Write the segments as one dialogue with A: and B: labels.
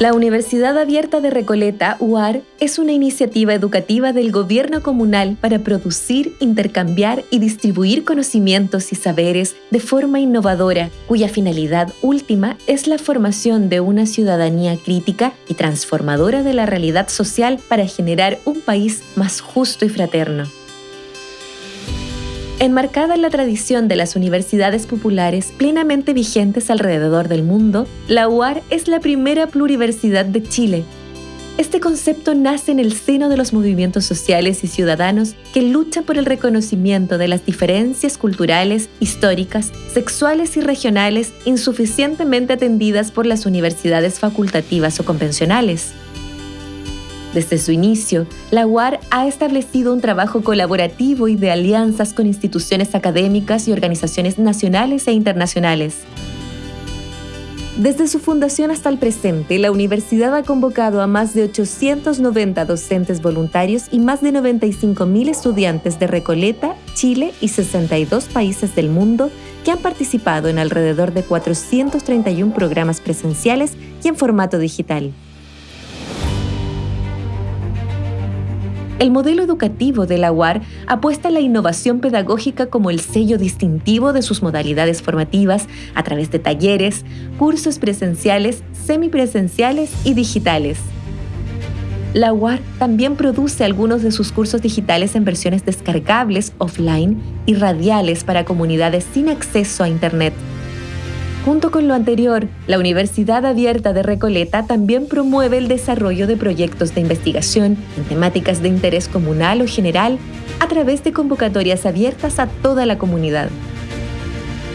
A: La Universidad Abierta de Recoleta, UAR, es una iniciativa educativa del gobierno comunal para producir, intercambiar y distribuir conocimientos y saberes de forma innovadora, cuya finalidad última es la formación de una ciudadanía crítica y transformadora de la realidad social para generar un país más justo y fraterno. Enmarcada en la tradición de las universidades populares plenamente vigentes alrededor del mundo, la UAR es la primera pluriversidad de Chile. Este concepto nace en el seno de los movimientos sociales y ciudadanos que luchan por el reconocimiento de las diferencias culturales, históricas, sexuales y regionales insuficientemente atendidas por las universidades facultativas o convencionales. Desde su inicio, la UAR ha establecido un trabajo colaborativo y de alianzas con instituciones académicas y organizaciones nacionales e internacionales. Desde su fundación hasta el presente, la universidad ha convocado a más de 890 docentes voluntarios y más de 95.000 estudiantes de Recoleta, Chile y 62 países del mundo que han participado en alrededor de 431 programas presenciales y en formato digital. El modelo educativo de la UAR apuesta a la innovación pedagógica como el sello distintivo de sus modalidades formativas a través de talleres, cursos presenciales, semipresenciales y digitales. La UAR también produce algunos de sus cursos digitales en versiones descargables, offline y radiales para comunidades sin acceso a Internet. Junto con lo anterior, la Universidad Abierta de Recoleta también promueve el desarrollo de proyectos de investigación en temáticas de interés comunal o general a través de convocatorias abiertas a toda la comunidad.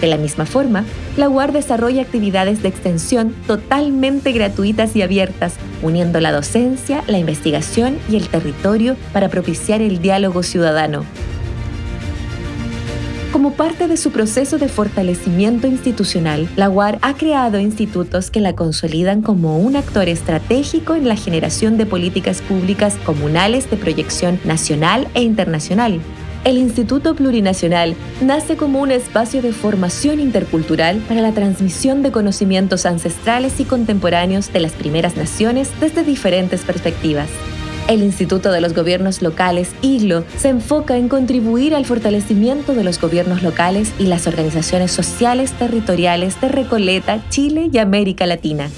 A: De la misma forma, la UAR desarrolla actividades de extensión totalmente gratuitas y abiertas, uniendo la docencia, la investigación y el territorio para propiciar el diálogo ciudadano, como parte de su proceso de fortalecimiento institucional, la UAR ha creado institutos que la consolidan como un actor estratégico en la generación de políticas públicas comunales de proyección nacional e internacional. El Instituto Plurinacional nace como un espacio de formación intercultural para la transmisión de conocimientos ancestrales y contemporáneos de las primeras naciones desde diferentes perspectivas. El Instituto de los Gobiernos Locales, IGLO, se enfoca en contribuir al fortalecimiento de los gobiernos locales y las organizaciones sociales territoriales de Recoleta, Chile y América Latina.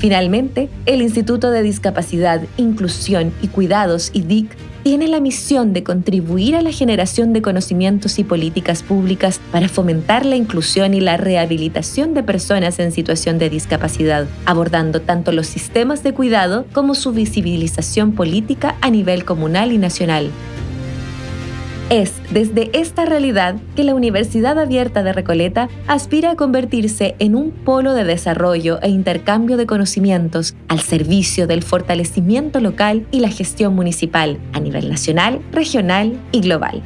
A: Finalmente, el Instituto de Discapacidad, Inclusión y Cuidados, IDIC, tiene la misión de contribuir a la generación de conocimientos y políticas públicas para fomentar la inclusión y la rehabilitación de personas en situación de discapacidad, abordando tanto los sistemas de cuidado como su visibilización política a nivel comunal y nacional. Es desde esta realidad que la Universidad Abierta de Recoleta aspira a convertirse en un polo de desarrollo e intercambio de conocimientos al servicio del fortalecimiento local y la gestión municipal a nivel nacional, regional y global.